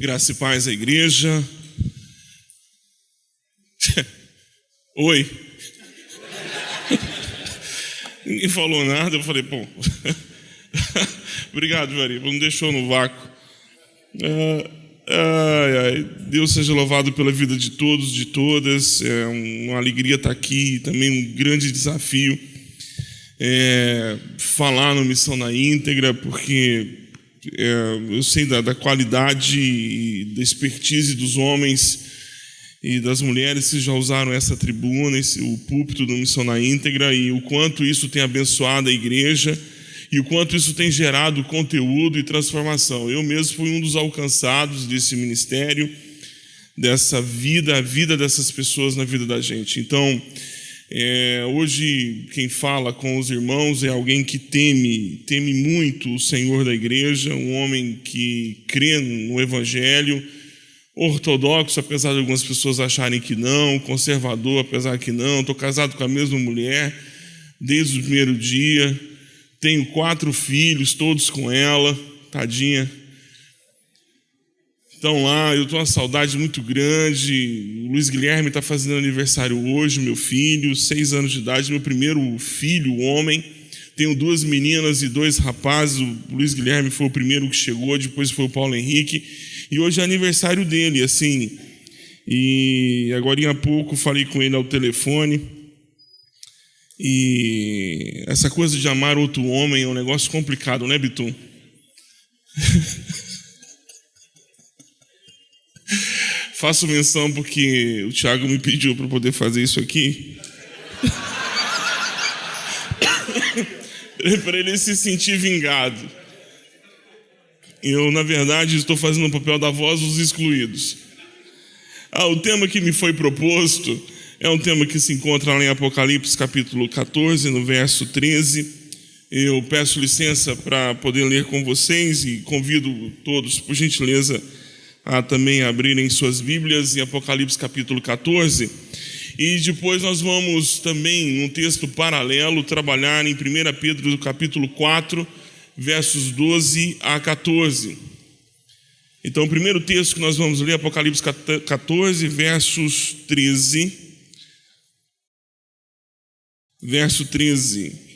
Graça e paz à igreja. Oi. Ninguém falou nada, eu falei, bom. Obrigado, Vari, não deixou no vácuo. Ah, ai, ai, Deus seja louvado pela vida de todos, de todas. É uma alegria estar aqui, também um grande desafio é, falar no Missão na íntegra, porque é, eu sei da, da qualidade da expertise dos homens e das mulheres que já usaram essa tribuna, esse, o púlpito do Missão na íntegra, e o quanto isso tem abençoado a igreja e o quanto isso tem gerado conteúdo e transformação. Eu mesmo fui um dos alcançados desse ministério, dessa vida, a vida dessas pessoas na vida da gente. Então, é, hoje, quem fala com os irmãos é alguém que teme, teme muito o Senhor da igreja, um homem que crê no Evangelho, ortodoxo, apesar de algumas pessoas acharem que não, conservador, apesar que não. Estou casado com a mesma mulher desde o primeiro dia, tenho quatro filhos, todos com ela, tadinha, estão lá, eu estou uma saudade muito grande. O Luiz Guilherme está fazendo aniversário hoje, meu filho, seis anos de idade, meu primeiro filho, homem. Tenho duas meninas e dois rapazes. O Luiz Guilherme foi o primeiro que chegou, depois foi o Paulo Henrique. E hoje é aniversário dele, assim. E agora há pouco falei com ele ao telefone. E essa coisa de amar outro homem é um negócio complicado, né, Bitum? Faço menção porque o Tiago me pediu para poder fazer isso aqui. para ele se sentir vingado. Eu, na verdade, estou fazendo o papel da voz dos excluídos. Ah, o tema que me foi proposto é um tema que se encontra lá em Apocalipse, capítulo 14, no verso 13. Eu peço licença para poder ler com vocês e convido todos, por gentileza, a também abrirem suas Bíblias em Apocalipse capítulo 14. E depois nós vamos também, num texto paralelo, trabalhar em 1 Pedro capítulo 4, versos 12 a 14. Então, o primeiro texto que nós vamos ler, Apocalipse 14, versos 13. Verso 13.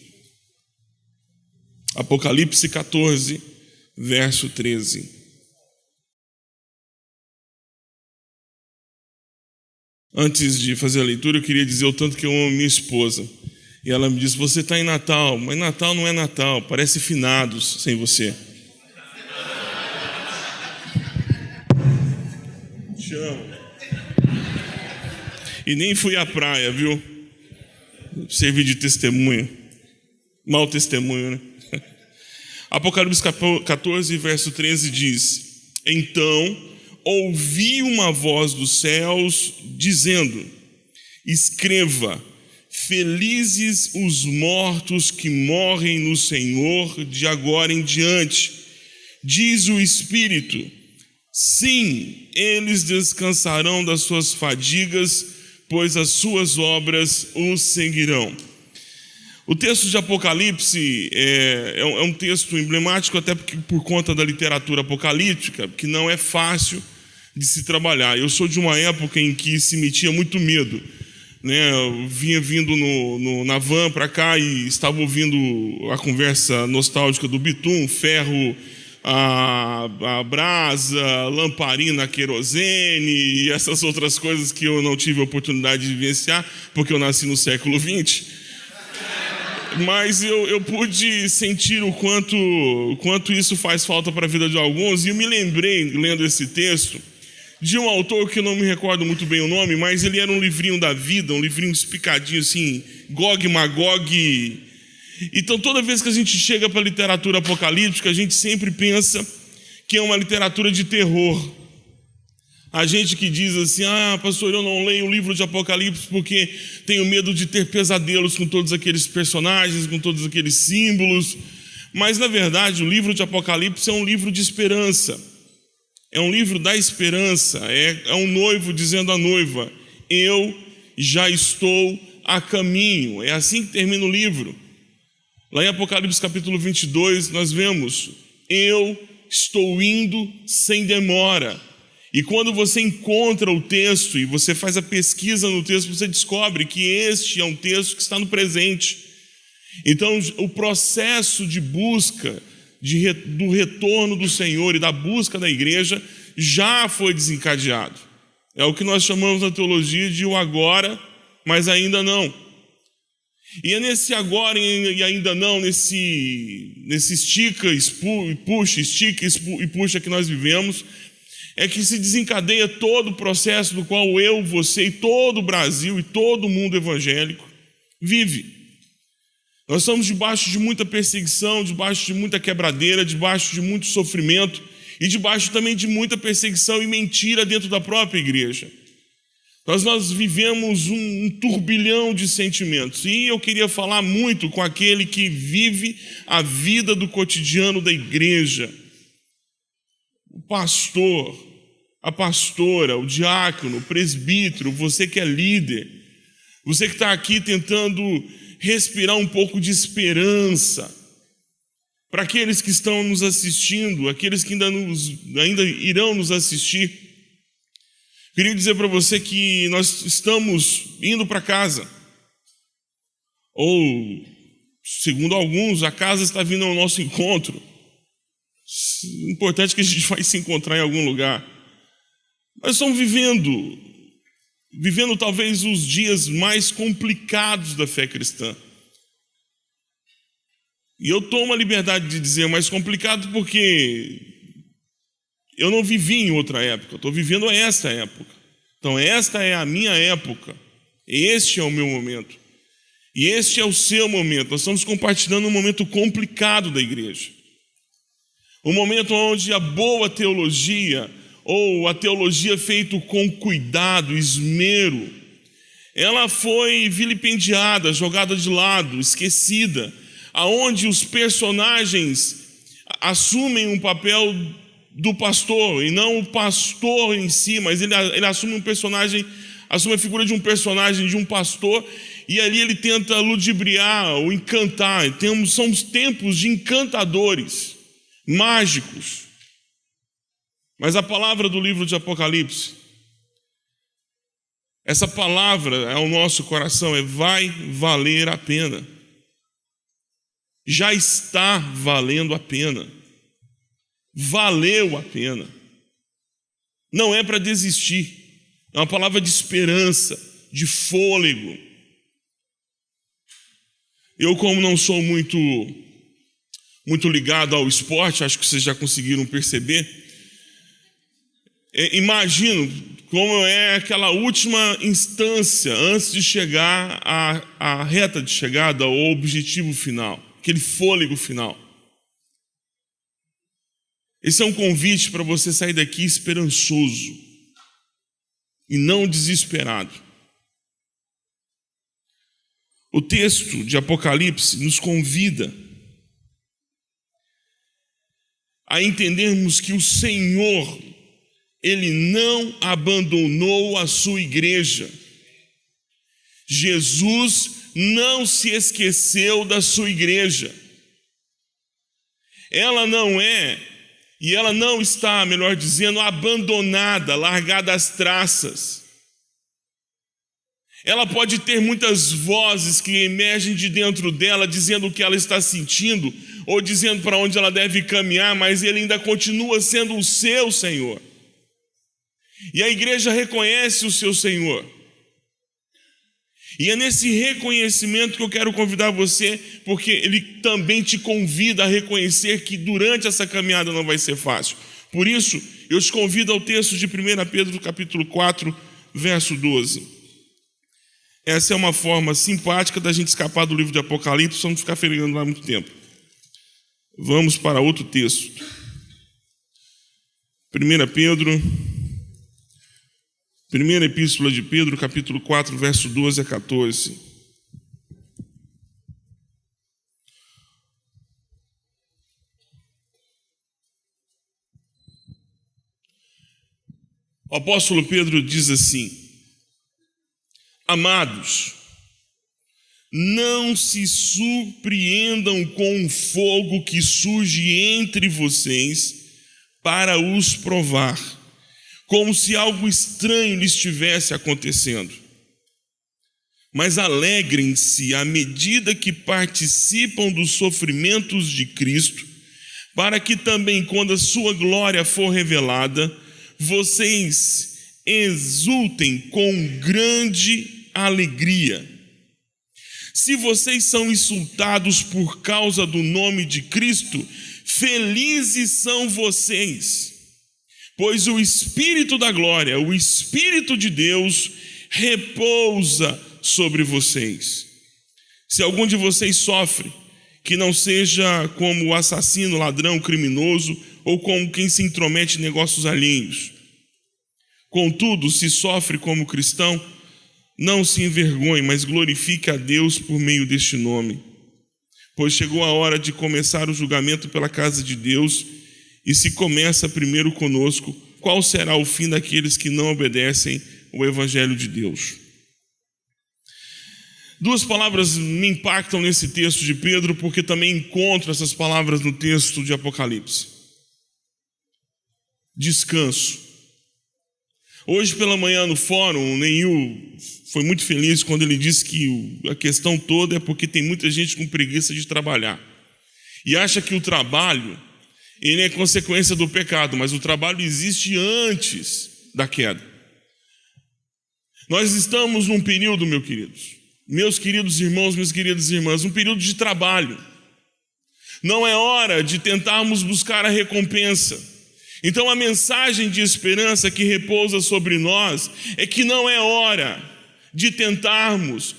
Apocalipse 14, verso 13. Antes de fazer a leitura, eu queria dizer o tanto que eu amo minha esposa. E ela me disse: Você está em Natal, mas Natal não é Natal, parece finados sem você. Te amo. E nem fui à praia, viu? Servi de testemunho. Mal testemunho, né? Apocalipse 14, verso 13 diz: Então ouvi uma voz dos céus dizendo: Escreva, felizes os mortos que morrem no Senhor de agora em diante. Diz o Espírito: Sim, eles descansarão das suas fadigas, pois as suas obras os seguirão. O texto de Apocalipse é, é, um é texto emblemático, até porque, por conta da literatura apocalíptica, que não é fácil de se trabalhar. Eu sou de uma época em que se metia muito medo. Né? Eu vinha vindo no, no, na van para cá e estava ouvindo a conversa nostálgica do Bitum, ferro, a, a brasa, lamparina, querosene e essas outras coisas que eu não tive a oportunidade de vivenciar, porque eu nasci no século XX. Mas eu, eu pude sentir o quanto, quanto isso faz falta para a vida de alguns, e eu me lembrei, lendo esse texto, de um autor que eu não me recordo muito bem o nome, mas ele era um livrinho da vida, um livrinho explicadinho assim, Gog Magog. Então toda vez que a gente chega para a literatura apocalíptica, a gente sempre pensa que é uma literatura de terror. A gente que diz assim: ah, pastor, eu não leio o livro de Apocalipse porque tenho medo de ter pesadelos com todos aqueles personagens, com todos aqueles símbolos. Mas, na verdade, o livro de Apocalipse é um livro de esperança. É um livro da esperança, é, é um noivo dizendo à noiva: Eu já estou a caminho. É assim que termina o livro. Lá em Apocalipse capítulo 22, nós vemos: Eu estou indo sem demora. E quando você encontra o texto e você faz a pesquisa no texto, você descobre que este é um texto que está no presente. Então, o processo de busca de, do retorno do Senhor e da busca da igreja já foi desencadeado. É o que nós chamamos na teologia de o agora, mas ainda não. E é nesse agora e ainda não, nesse, nesse estica e puxa, estica e puxa que nós vivemos, é que se desencadeia todo o processo do qual eu, você e todo o Brasil e todo o mundo evangélico vive. Nós estamos debaixo de muita perseguição, debaixo de muita quebradeira, debaixo de muito sofrimento e debaixo também de muita perseguição e mentira dentro da própria igreja. Nós, nós vivemos um, um turbilhão de sentimentos e eu queria falar muito com aquele que vive a vida do cotidiano da igreja o pastor, a pastora, o diácono, o presbítero, você que é líder, você que está aqui tentando respirar um pouco de esperança, para aqueles que estão nos assistindo, aqueles que ainda, nos, ainda irão nos assistir, queria dizer para você que nós estamos indo para casa, ou, segundo alguns, a casa está vindo ao nosso encontro. O importante é que a gente vai se encontrar em algum lugar. Nós estamos vivendo, vivendo talvez os dias mais complicados da fé cristã. E eu tomo a liberdade de dizer mais complicado porque eu não vivi em outra época, estou vivendo esta época. Então, esta é a minha época, este é o meu momento, e este é o seu momento. Nós estamos compartilhando um momento complicado da igreja. Um momento onde a boa teologia, ou a teologia feita com cuidado, esmero, ela foi vilipendiada, jogada de lado, esquecida, aonde os personagens assumem um papel do pastor, e não o pastor em si, mas ele, ele assume um personagem, assume a figura de um personagem, de um pastor, e ali ele tenta ludibriar ou encantar. Temos, são os tempos de encantadores mágicos. Mas a palavra do livro de Apocalipse, essa palavra é o nosso coração, é vai valer a pena. Já está valendo a pena. Valeu a pena. Não é para desistir. É uma palavra de esperança, de fôlego. Eu, como não sou muito muito ligado ao esporte, acho que vocês já conseguiram perceber. É, imagino como é aquela última instância antes de chegar à, à reta de chegada, ao objetivo final, aquele fôlego final. Esse é um convite para você sair daqui esperançoso e não desesperado. O texto de Apocalipse nos convida a entendermos que o Senhor, Ele não abandonou a sua igreja. Jesus não se esqueceu da sua igreja. Ela não é, e ela não está, melhor dizendo, abandonada, largada às traças. Ela pode ter muitas vozes que emergem de dentro dela, dizendo o que ela está sentindo, ou dizendo para onde ela deve caminhar, mas ele ainda continua sendo o seu Senhor. E a igreja reconhece o seu Senhor. E é nesse reconhecimento que eu quero convidar você, porque ele também te convida a reconhecer que durante essa caminhada não vai ser fácil. Por isso, eu te convido ao texto de 1 Pedro, capítulo 4, verso 12. Essa é uma forma simpática da gente escapar do livro de Apocalipse, só não ficar ferendo lá muito tempo. Vamos para outro texto. 1 Pedro, primeira epístola de Pedro, capítulo 4, verso 12 a 14. O apóstolo Pedro diz assim: Amados, não se surpreendam com o fogo que surge entre vocês para os provar, como se algo estranho lhe estivesse acontecendo. Mas alegrem-se à medida que participam dos sofrimentos de Cristo, para que também, quando a sua glória for revelada, vocês exultem com grande alegria. Se vocês são insultados por causa do nome de Cristo, felizes são vocês, pois o Espírito da glória, o Espírito de Deus, repousa sobre vocês. Se algum de vocês sofre, que não seja como o assassino, ladrão, criminoso ou como quem se intromete em negócios alheios. Contudo, se sofre como cristão, não se envergonhe, mas glorifique a Deus por meio deste nome. Pois chegou a hora de começar o julgamento pela casa de Deus, e se começa primeiro conosco, qual será o fim daqueles que não obedecem o Evangelho de Deus? Duas palavras me impactam nesse texto de Pedro, porque também encontro essas palavras no texto de Apocalipse. Descanso. Hoje pela manhã no fórum, o Neil foi muito feliz quando ele disse que a questão toda é porque tem muita gente com preguiça de trabalhar. E acha que o trabalho ele é consequência do pecado, mas o trabalho existe antes da queda. Nós estamos num período, meus queridos, meus queridos irmãos, minhas queridas irmãs, um período de trabalho. Não é hora de tentarmos buscar a recompensa. Então a mensagem de esperança que repousa sobre nós é que não é hora de tentarmos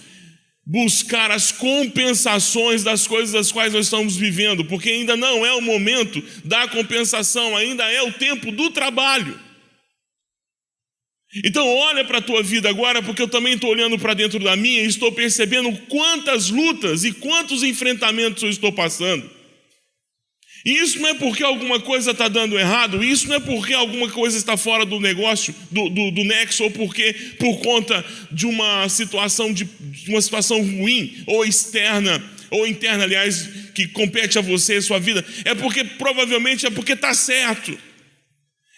buscar as compensações das coisas das quais nós estamos vivendo, porque ainda não é o momento da compensação, ainda é o tempo do trabalho. Então olha para a tua vida agora, porque eu também estou olhando para dentro da minha e estou percebendo quantas lutas e quantos enfrentamentos eu estou passando. E isso não é porque alguma coisa está dando errado, isso não é porque alguma coisa está fora do negócio, do, do, do nexo, ou porque por conta de uma situação de, de uma situação ruim, ou externa, ou interna, aliás, que compete a você, a sua vida. É porque provavelmente é porque está certo.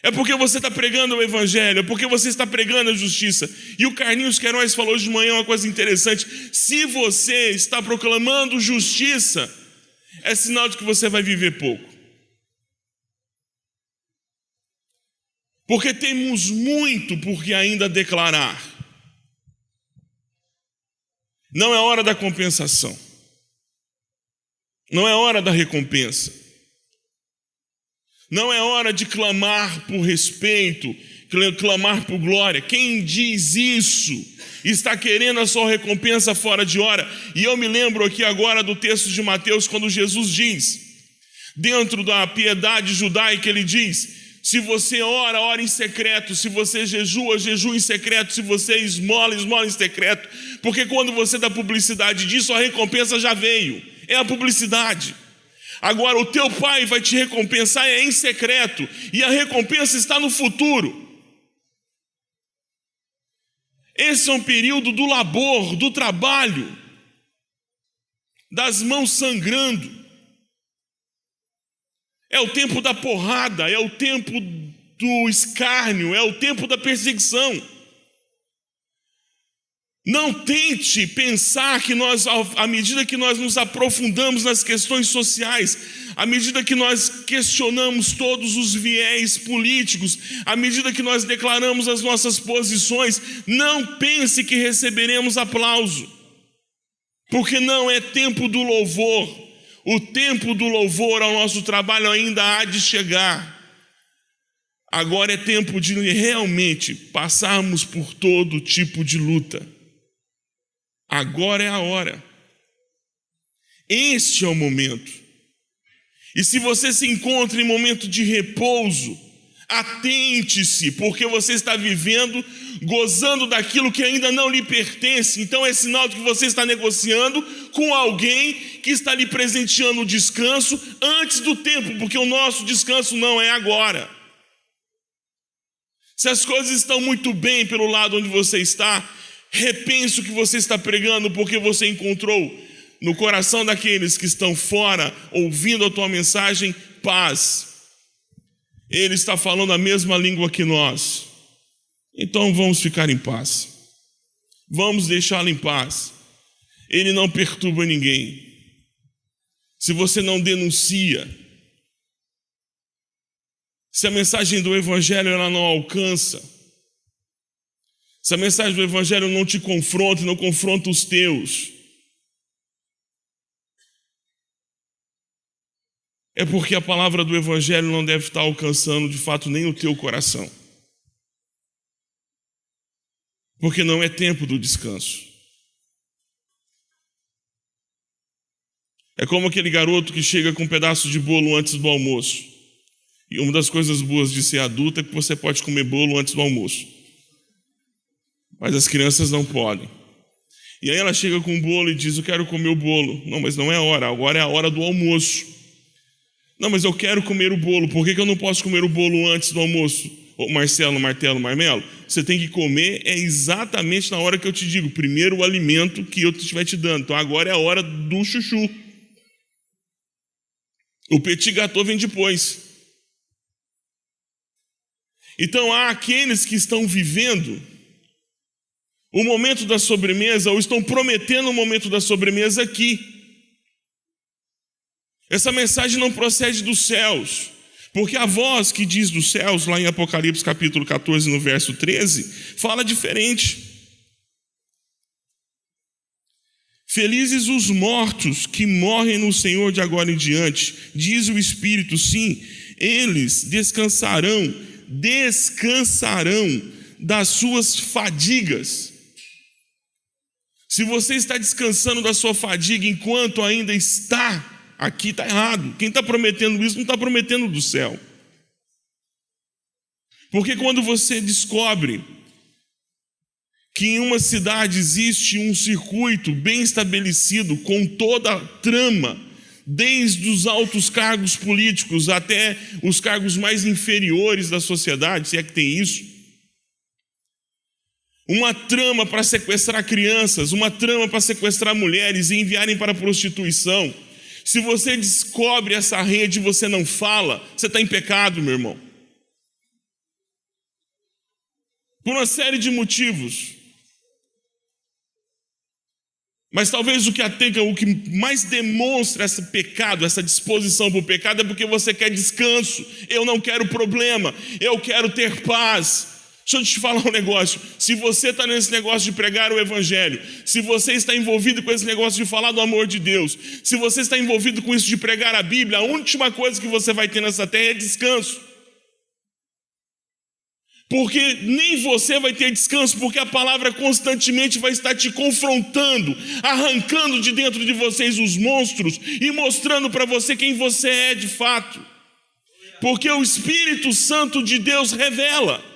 É porque você está pregando o Evangelho, é porque você está pregando a justiça. E o Carlinhos Queiroz falou hoje de manhã uma coisa interessante: se você está proclamando justiça, é sinal de que você vai viver pouco. Porque temos muito por que ainda declarar. Não é hora da compensação. Não é hora da recompensa. Não é hora de clamar por respeito, clamar por glória. Quem diz isso está querendo a sua recompensa fora de hora. E eu me lembro aqui agora do texto de Mateus, quando Jesus diz, dentro da piedade judaica, ele diz: se você ora, ora em secreto. Se você jejua, jejua em secreto. Se você esmola, esmola em secreto. Porque quando você dá publicidade disso, a recompensa já veio. É a publicidade. Agora, o teu pai vai te recompensar é em secreto. E a recompensa está no futuro. Esse é um período do labor, do trabalho, das mãos sangrando. É o tempo da porrada, é o tempo do escárnio, é o tempo da perseguição. Não tente pensar que nós, à medida que nós nos aprofundamos nas questões sociais, à medida que nós questionamos todos os viés políticos, à medida que nós declaramos as nossas posições, não pense que receberemos aplauso, porque não é tempo do louvor, o tempo do louvor ao nosso trabalho ainda há de chegar. Agora é tempo de realmente passarmos por todo tipo de luta. Agora é a hora. Este é o momento. E se você se encontra em momento de repouso, atente-se, porque você está vivendo, gozando daquilo que ainda não lhe pertence. Então é sinal de que você está negociando com alguém que está lhe presenteando o descanso antes do tempo, porque o nosso descanso não é agora. Se as coisas estão muito bem pelo lado onde você está, Repense o que você está pregando, porque você encontrou no coração daqueles que estão fora, ouvindo a tua mensagem, paz. Ele está falando a mesma língua que nós. Então vamos ficar em paz. Vamos deixá-lo em paz. Ele não perturba ninguém. Se você não denuncia, se a mensagem do evangelho ela não alcança, se a mensagem do evangelho não te confronta, não confronta os teus, é porque a palavra do evangelho não deve estar alcançando de fato nem o teu coração. Porque não é tempo do descanso. É como aquele garoto que chega com um pedaço de bolo antes do almoço. E uma das coisas boas de ser adulto é que você pode comer bolo antes do almoço. Mas as crianças não podem. E aí ela chega com o bolo e diz: Eu quero comer o bolo. Não, mas não é a hora, agora é a hora do almoço. Não, mas eu quero comer o bolo, por que, que eu não posso comer o bolo antes do almoço? Ô Marcelo, Martelo, Marmelo, você tem que comer é exatamente na hora que eu te digo, primeiro o alimento que eu estiver te dando. Então agora é a hora do chuchu. O petit gâteau vem depois. Então há aqueles que estão vivendo o momento da sobremesa ou estão prometendo o momento da sobremesa aqui. Essa mensagem não procede dos céus, porque a voz que diz dos céus, lá em Apocalipse capítulo 14, no verso 13, fala diferente. Felizes os mortos que morrem no Senhor de agora em diante, diz o Espírito, sim, eles descansarão, descansarão das suas fadigas. Se você está descansando da sua fadiga enquanto ainda está aqui, está errado. Quem está prometendo isso não está prometendo do céu. Porque quando você descobre que em uma cidade existe um circuito bem estabelecido, com toda a trama, desde os altos cargos políticos até os cargos mais inferiores da sociedade, se é que tem isso. Uma trama para sequestrar crianças, uma trama para sequestrar mulheres e enviarem para a prostituição. Se você descobre essa rede e você não fala, você está em pecado, meu irmão. Por uma série de motivos. Mas talvez o que atenta, o que mais demonstra esse pecado, essa disposição para o pecado, é porque você quer descanso. Eu não quero problema, eu quero ter paz. Deixa eu te falar um negócio. Se você está nesse negócio de pregar o Evangelho, se você está envolvido com esse negócio de falar do amor de Deus, se você está envolvido com isso de pregar a Bíblia, a última coisa que você vai ter nessa terra é descanso. Porque nem você vai ter descanso, porque a palavra constantemente vai estar te confrontando, arrancando de dentro de vocês os monstros e mostrando para você quem você é de fato. Porque o Espírito Santo de Deus revela.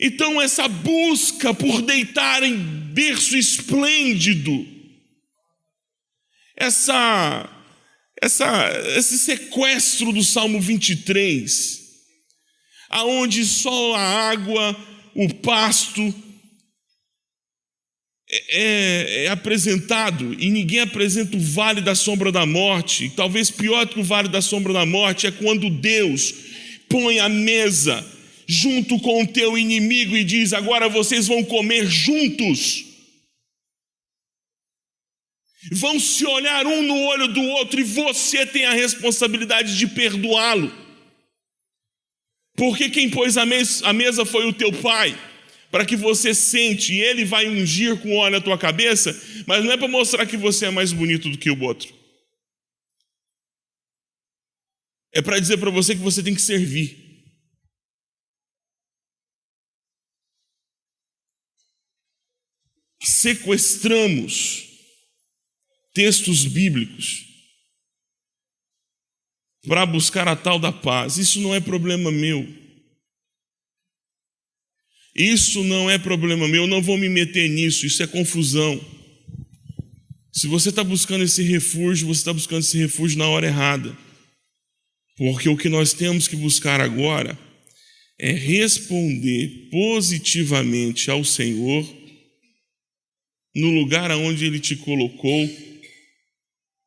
Então, essa busca por deitar em berço esplêndido, essa essa, esse sequestro do Salmo 23, aonde só a água, o pasto é, é, é, apresentado e ninguém apresenta o vale da sombra da morte. Talvez pior que o vale da sombra da morte é quando Deus põe a mesa junto com o teu inimigo e diz: agora vocês vão comer juntos vão se olhar um no olho do outro e você tem a responsabilidade de perdoá-lo. Porque quem pôs a mesa, a mesa foi o teu pai, para que você sente, e ele vai ungir com óleo a tua cabeça, mas não é para mostrar que você é mais bonito do que o outro. É para dizer para você que você tem que servir. Sequestramos textos bíblicos para buscar a tal da paz. Isso não é problema meu. Isso não é problema meu, eu não vou me meter nisso, isso é confusão. Se você está buscando esse refúgio, você está buscando esse refúgio na hora errada. Porque o que nós temos que buscar agora é responder positivamente ao Senhor no lugar aonde Ele te colocou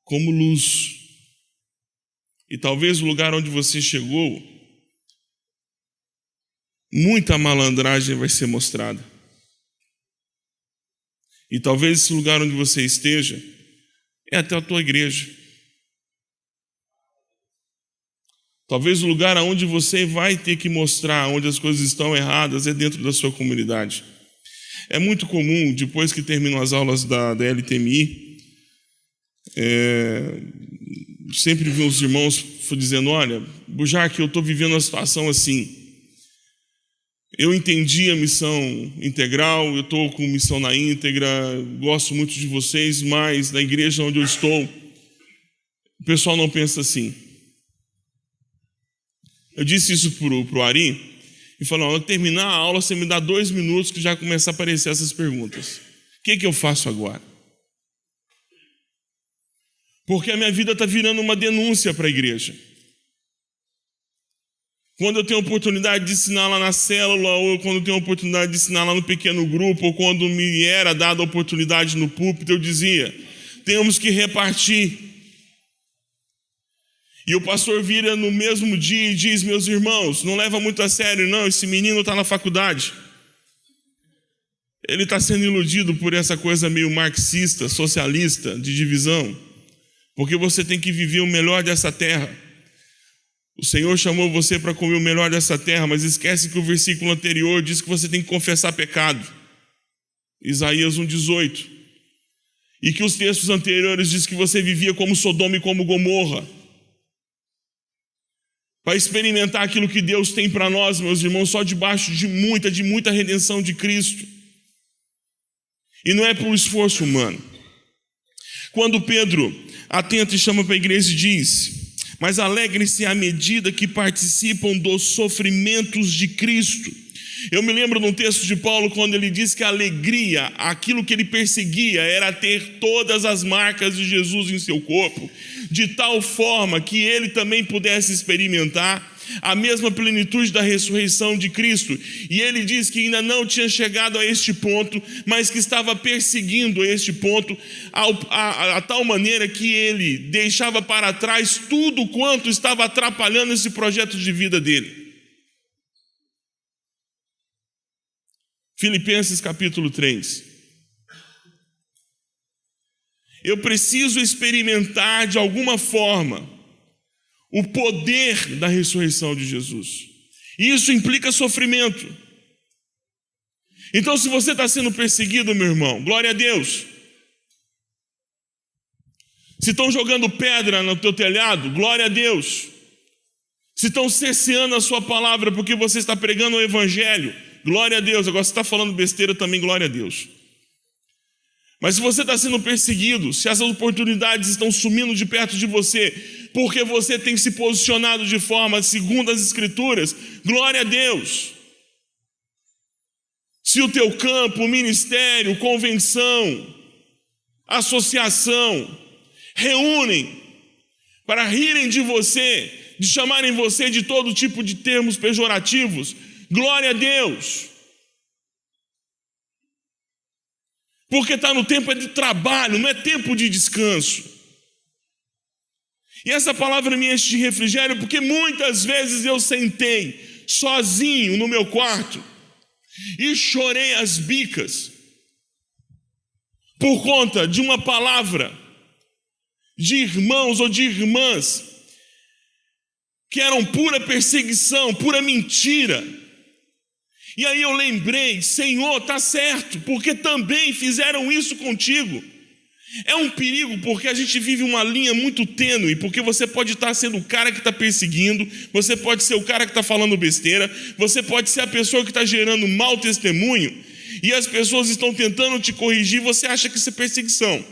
como luz. E talvez o lugar onde você chegou muita malandragem vai ser mostrada. E talvez esse lugar onde você esteja é até a tua igreja. Talvez o lugar aonde você vai ter que mostrar onde as coisas estão erradas é dentro da sua comunidade. É muito comum, depois que terminam as aulas da, da LTMI, é, sempre vi os irmãos dizendo: Olha, Bujarque, eu estou vivendo uma situação assim. Eu entendi a missão integral, eu estou com missão na íntegra, gosto muito de vocês, mas na igreja onde eu estou, o pessoal não pensa assim. Eu disse isso para o Ari, e falou: quando terminar a aula, você me dá dois minutos que já começa a aparecer essas perguntas. O que, que eu faço agora? Porque a minha vida está virando uma denúncia para a igreja. Quando eu tenho oportunidade de ensinar lá na célula, ou quando eu tenho oportunidade de ensinar lá no pequeno grupo, ou quando me era dada a oportunidade no púlpito, eu dizia: temos que repartir. E o pastor vira no mesmo dia e diz: Meus irmãos, não leva muito a sério, não, esse menino está na faculdade. Ele está sendo iludido por essa coisa meio marxista, socialista, de divisão, porque você tem que viver o melhor dessa terra. O Senhor chamou você para comer o melhor dessa terra, mas esquece que o versículo anterior diz que você tem que confessar pecado. Isaías 1,18. E que os textos anteriores diz que você vivia como Sodoma e como Gomorra. Para experimentar aquilo que Deus tem para nós, meus irmãos, só debaixo de muita, de muita redenção de Cristo. E não é por esforço humano. Quando Pedro atenta e chama para a igreja e diz: mas alegrem-se à medida que participam dos sofrimentos de Cristo. Eu me lembro num texto de Paulo quando ele diz que a alegria, aquilo que ele perseguia, era ter todas as marcas de Jesus em seu corpo, de tal forma que ele também pudesse experimentar a mesma plenitude da ressurreição de Cristo. E ele diz que ainda não tinha chegado a este ponto, mas que estava perseguindo este ponto, a, a, a tal maneira que ele deixava para trás tudo quanto estava atrapalhando esse projeto de vida dele. Filipenses capítulo 3. Eu preciso experimentar de alguma forma o poder da ressurreição de Jesus. Isso implica sofrimento. Então, se você está sendo perseguido, meu irmão, glória a Deus. Se estão jogando pedra no teu telhado, glória a Deus. Se estão cerceando a sua palavra porque você está pregando o Evangelho, glória a Deus. Agora, se está falando besteira também, glória a Deus. Mas se você está sendo perseguido, se essas oportunidades estão sumindo de perto de você, porque você tem se posicionado de forma segundo as Escrituras, glória a Deus. Se o teu campo, ministério, convenção, associação, reúnem para rirem de você, de chamarem você de todo tipo de termos pejorativos, glória a Deus. Porque está no tempo de trabalho, não é tempo de descanso. E essa palavra me enche de refrigério, porque muitas vezes eu sentei sozinho no meu quarto e chorei as bicas por conta de uma palavra de irmãos ou de irmãs que eram pura perseguição, pura mentira e aí eu lembrei, Senhor, tá certo, porque também fizeram isso contigo. É um perigo porque a gente vive uma linha muito tênue, porque você pode estar sendo o cara que está perseguindo, você pode ser o cara que está falando besteira, você pode ser a pessoa que está gerando mau testemunho, e as pessoas estão tentando te corrigir, você acha que isso é perseguição.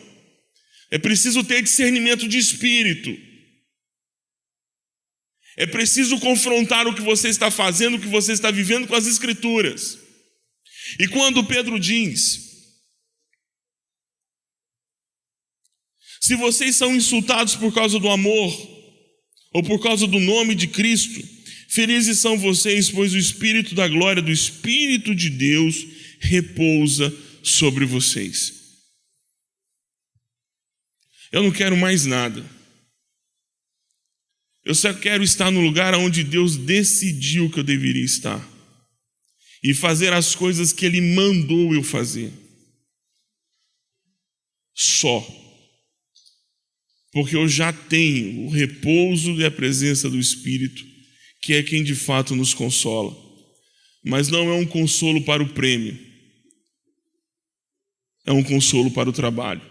É preciso ter discernimento de espírito. É preciso confrontar o que você está fazendo, o que você está vivendo com as Escrituras. E quando Pedro diz: Se vocês são insultados por causa do amor, ou por causa do nome de Cristo, felizes são vocês, pois o Espírito da glória, do Espírito de Deus, repousa sobre vocês. Eu não quero mais nada eu só quero estar no lugar onde Deus decidiu que eu deveria estar. e fazer as coisas que Ele mandou eu fazer. Só. Porque eu já tenho o repouso e a presença do Espírito, que é quem de fato nos consola. Mas não é um consolo para o prêmio, é um consolo para o trabalho.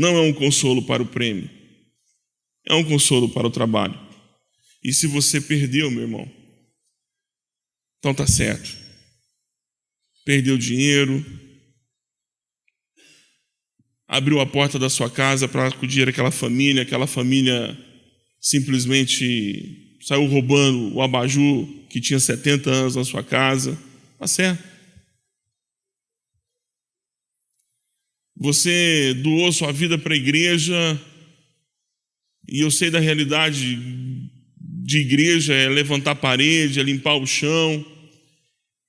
Não é um consolo para o prêmio, é um consolo para o trabalho. E se você perdeu, meu irmão, então tá certo. Perdeu dinheiro, abriu a porta da sua casa para acudir aquela família, aquela família simplesmente saiu roubando o abajur que tinha 70 anos na sua casa. Tá certo. Você doou sua vida para a igreja, e eu sei da realidade de igreja é levantar parede, é limpar o chão,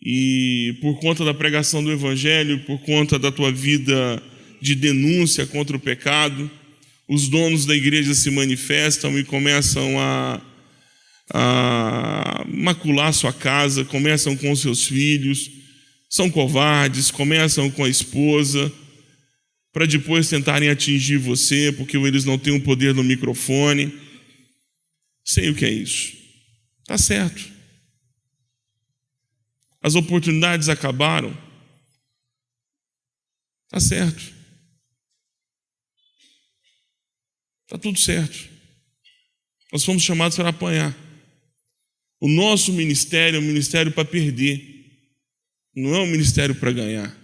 e por conta da pregação do Evangelho, por conta da tua vida de denúncia contra o pecado, os donos da igreja se manifestam e começam a, a macular sua casa, começam com seus filhos, são covardes, começam com a esposa, para depois tentarem atingir você, porque eles não têm o um poder no microfone. Sei o que é isso. Tá certo. As oportunidades acabaram. Tá certo. Tá tudo certo. Nós fomos chamados para apanhar. O nosso ministério é um ministério para perder. Não é um ministério para ganhar.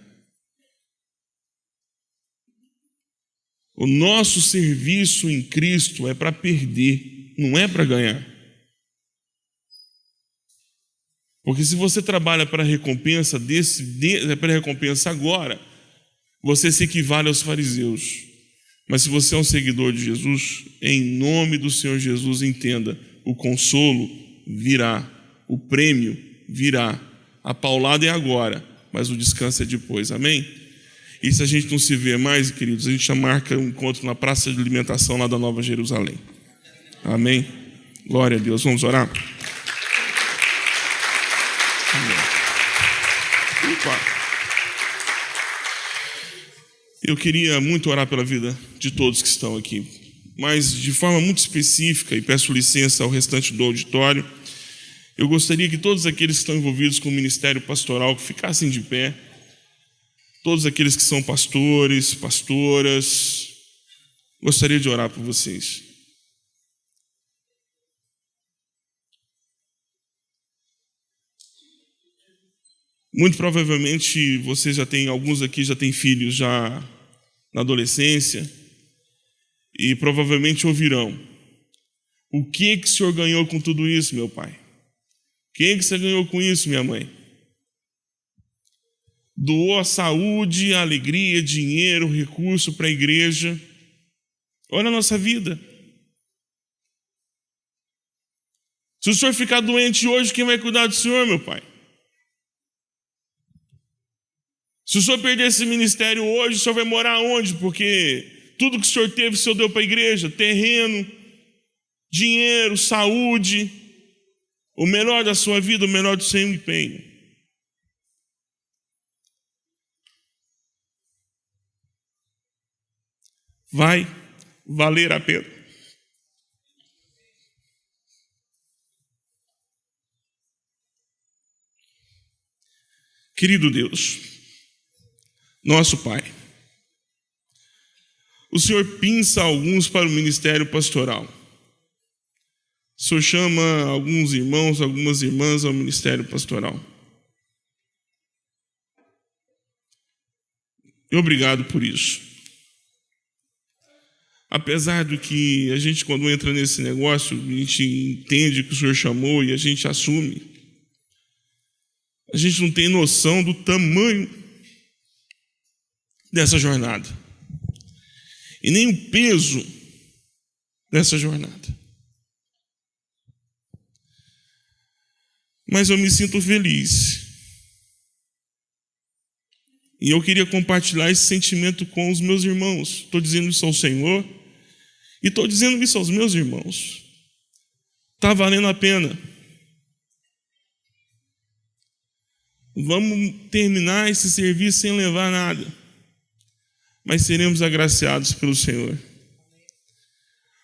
O nosso serviço em Cristo é para perder, não é para ganhar. Porque se você trabalha para recompensa desse, de, é para recompensa agora, você se equivale aos fariseus. Mas se você é um seguidor de Jesus, em nome do Senhor Jesus, entenda: o consolo virá, o prêmio virá. A paulada é agora, mas o descanso é depois. Amém? E se a gente não se vê mais, queridos, a gente já marca um encontro na praça de alimentação lá da Nova Jerusalém. Amém? Glória a Deus. Vamos orar? Eu queria muito orar pela vida de todos que estão aqui, mas de forma muito específica, e peço licença ao restante do auditório, eu gostaria que todos aqueles que estão envolvidos com o ministério pastoral ficassem de pé todos aqueles que são pastores, pastoras, gostaria de orar por vocês. Muito provavelmente vocês já têm, alguns aqui já têm filhos já na adolescência e provavelmente ouvirão. O que que o senhor ganhou com tudo isso, meu pai? Quem que você ganhou com isso, minha mãe? Doou a saúde, a alegria, dinheiro, recurso para a igreja. Olha a nossa vida. Se o senhor ficar doente hoje, quem vai cuidar do senhor, meu pai? Se o senhor perder esse ministério hoje, o senhor vai morar onde? Porque tudo que o senhor teve, o senhor deu para a igreja: terreno, dinheiro, saúde, o melhor da sua vida, o melhor do seu empenho. Vai valer a pena. Querido Deus, nosso Pai, o Senhor pinça alguns para o ministério pastoral. O Senhor chama alguns irmãos, algumas irmãs ao ministério pastoral. Obrigado por isso. Apesar do que a gente, quando entra nesse negócio, a gente entende que o Senhor chamou e a gente assume, a gente não tem noção do tamanho dessa jornada e nem o peso dessa jornada. Mas eu me sinto feliz. E eu queria compartilhar esse sentimento com os meus irmãos. Estou dizendo isso ao Senhor e estou dizendo isso aos meus irmãos. Está valendo a pena. Vamos terminar esse serviço sem levar nada, mas seremos agraciados pelo Senhor.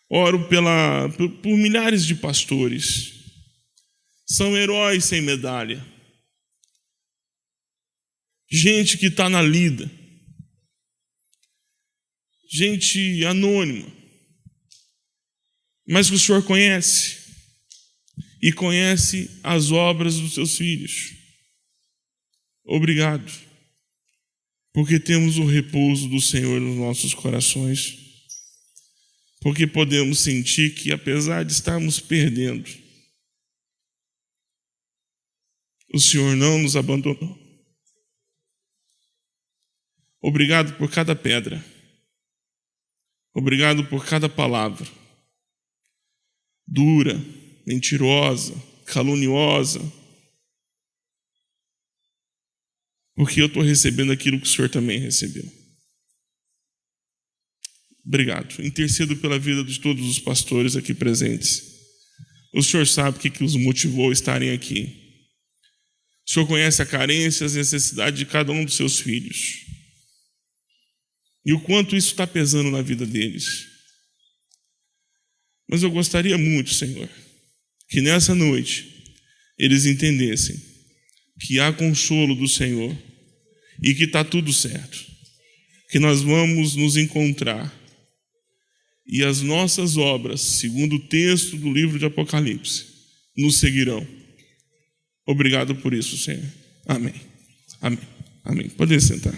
Oro pela, por, por milhares de pastores, são heróis sem medalha, gente que está na lida, gente anônima, mas que o Senhor conhece. E conhece as obras dos seus filhos. Obrigado, porque temos o repouso do Senhor nos nossos corações, porque podemos sentir que, apesar de estarmos perdendo, o Senhor não nos abandonou. Obrigado por cada pedra, obrigado por cada palavra dura, mentirosa, caluniosa porque eu estou recebendo aquilo que o Senhor também recebeu. Obrigado. Intercedo pela vida de todos os pastores aqui presentes. O Senhor sabe o que, que os motivou a estarem aqui. O Senhor conhece a carência, as necessidades de cada um dos seus filhos. E o quanto isso está pesando na vida deles. Mas eu gostaria muito, Senhor, que nessa noite eles entendessem que há consolo do Senhor e que está tudo certo, que nós vamos nos encontrar e as nossas obras, segundo o texto do livro de Apocalipse, nos seguirão. Obrigado por isso, Senhor. Amém. Amém. Amém. Pode sentar.